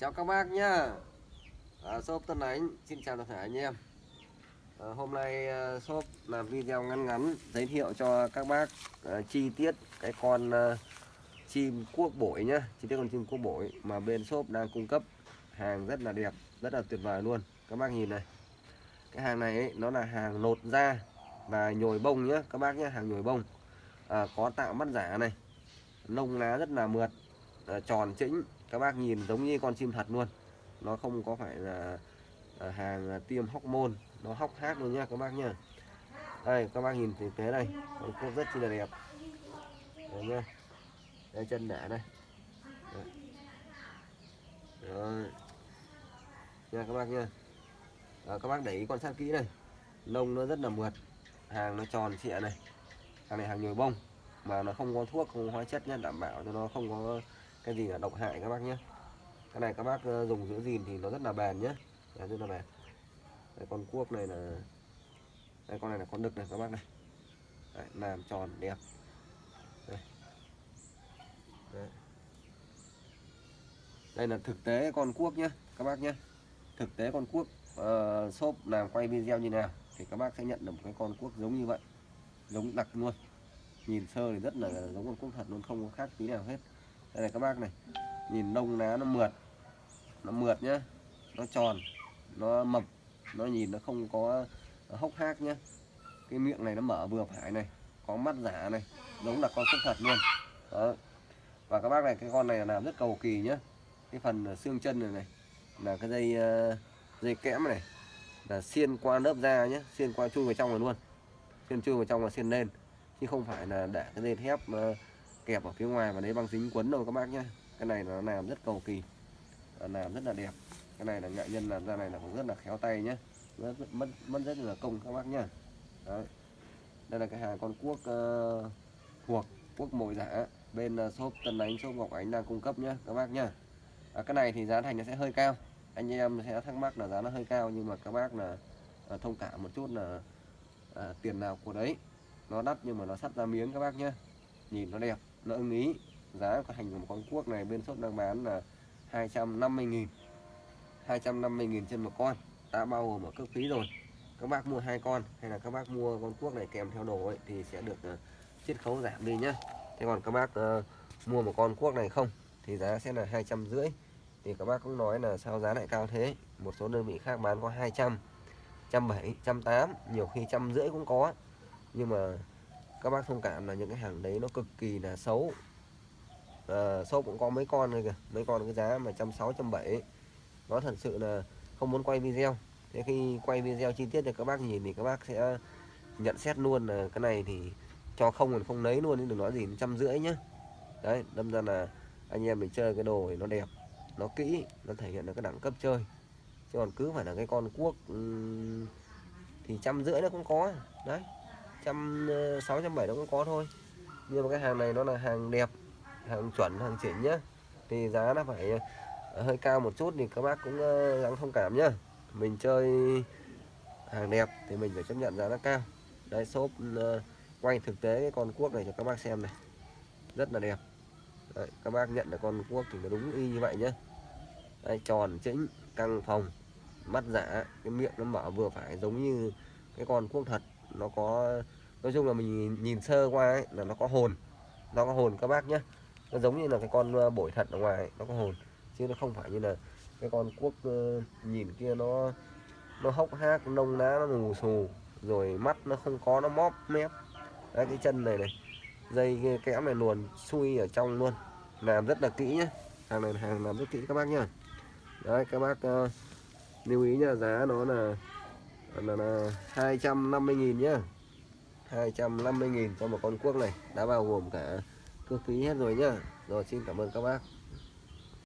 Chào các bác nhá. À, Shop Tân Ánh. Xin chào tất cả anh em. À, Hôm nay uh, shop làm video ngắn ngắn Giới thiệu cho các bác uh, chi tiết cái con uh, chim cuốc bổi nhá. Chi tiết con chim cuốc bổi mà bên shop đang cung cấp. Hàng rất là đẹp, rất là tuyệt vời luôn. Các bác nhìn này. Cái hàng này ấy, nó là hàng nột da và nhồi bông nhá. Các bác nhá, hàng nhồi bông. À, Có tạo mắt giả này. Lông lá rất là mượt à, Tròn chỉnh các bác nhìn giống như con chim thật luôn. Nó không có phải là à, hàng tiêm hóc môn nó hóc hát luôn nhá các bác nhá đây các bác nhìn thực tế đây. Con cốt rất chi là đẹp. Đấy nhá đây chân đẻ đây. Đấy. Rồi. nha các bác nha. Đó, các bác để ý quan sát kỹ này lông nó rất là mượt. Hàng nó tròn trịa này. Hàng này hàng nhồi bông. Mà nó không có thuốc không có hóa chất nhé đảm bảo cho nó không có cái gì là độc hại các bác nhé. Cái này các bác ờ, dùng giữ gìn thì nó rất là bền nhé. Đấy, rất là bền. Đấy, con cuốc này là đây con này là con đực này các bác này. Đấy, làm tròn đẹp. Đây. Đấy. đây là thực tế con cuốc nhé các bác nhé. Thực tế con cuốc ờ, uh, shop làm quay video như nào thì các bác sẽ nhận được một cái con cuốc giống như vậy. Giống đặc luôn. Nhìn sơ thì rất là giống con cuốc thật luôn không có khác tí nào hết đây này, các bác này. Nhìn lông lá nó mượt. Nó mượt nhá. Nó tròn. Nó mập. Nó nhìn nó không có hốc hác nhá. Cái miệng này nó mở vừa phải này. Có mắt giả này. Giống là con súc thật luôn. Đó. Và các bác này, cái con này là làm rất cầu kỳ nhá. Cái phần xương chân này này, là cái dây ờ, dây kẽm này, là xiên qua lớp da nhé xiên qua chui vào trong rồi luôn. Xiên chui vào trong là xiên lên. Chứ không phải là để cái dây thép ờ, kẹp ở phía ngoài và đấy băng dính quấn rồi các bác nhé cái này nó làm rất cầu kỳ làm rất là đẹp cái này là nghệ nhân làm ra này là cũng rất là khéo tay nhé rất, mất mất rất là công các bác nhá. Đấy. đây là cái hàng con cuốc ờ, uh, thuộc cuốc mồi giả bên uh, shop Tân Ánh shop Ngọc Ánh đang cung cấp nhá, các bác nhá. à, cái này thì giá thành nó sẽ hơi cao anh em sẽ thắc mắc là giá nó hơi cao nhưng mà các bác là à, thông cảm một chút là à, tiền nào của đấy nó đắt nhưng mà nó sắt ra miếng các bác nhá. nhìn nó đẹp nó ưng ý. Giá của hành của một con cuốc này bên shop đang bán là 250.000 250.000 trên một con. Đã bao gồm ở cước phí rồi. Các bác mua hai con hay là các bác mua con cuốc này kèm theo đồ ấy thì sẽ được uh, chiết khấu giảm đi nhá. Thế còn các bác uh, mua một con cuốc này không thì giá sẽ là hai trăm rưỡi. Thì các bác cũng nói là sao giá lại cao thế? Một số đơn vị khác bán có 200 trăm bảy trăm tám nhiều khi trăm rưỡi cũng có. Nhưng mà các bác thông cảm là những cái hàng đấy nó cực kỳ là xấu. À, shop cũng có mấy con này kìa mấy con cái giá mà trăm sáu trăm bảy. Nó thật sự là không muốn quay video. Thế khi quay video chi tiết cho các bác nhìn thì các bác sẽ nhận xét luôn là cái này thì cho không còn không lấy luôn nhưng đừng nói gì trăm rưỡi nhá. Đấy đâm ra là anh em mình chơi cái đồ thì nó đẹp nó kỹ nó thể hiện được cái đẳng cấp chơi. Chứ còn cứ phải là cái con cuốc thì trăm rưỡi nó cũng có. Đấy trăm ờ, sáu trăm bảy nó cũng có thôi. Nhưng mà cái hàng này nó là hàng đẹp hàng chuẩn hàng chỉnh nhá. Thì giá nó phải ờ, hơi cao một chút thì các bác cũng ờ, gắng thông cảm nhá. Mình chơi hàng đẹp thì mình phải chấp nhận giá nó cao. Đây shop ờ, quay thực tế cái con cuốc này cho các bác xem này. Rất là đẹp. Đấy, các bác nhận được con cuốc thì nó đúng y như vậy nhá. Đây tròn chỉnh căng phòng mắt giả cái miệng nó mở vừa phải giống như cái con cuốc thật nó có nói chung là mình nhìn, nhìn sơ qua ấy, là nó có hồn. Nó có hồn các bác nhé nó giống như là cái con ờ, bổi thật ở ngoài ấy, nó có hồn. Chứ nó không phải như là cái con cuốc uh, nhìn kia nó nó hốc hác nông ná nó ngủ xù rồi mắt nó không có nó móp mép. Đấy cái chân này này. Dây kẽm này luồn xui ở trong luôn. Làm rất là kỹ nhé hàng này hàng làm rất kỹ các bác nhá. Đấy các bác uh, lưu ý nha giá nó là là, là 250.000 nhá. 250.000 cho một con cuốc này. Đã bao gồm cả cước phí hết rồi nhá. Rồi xin cảm ơn các bác.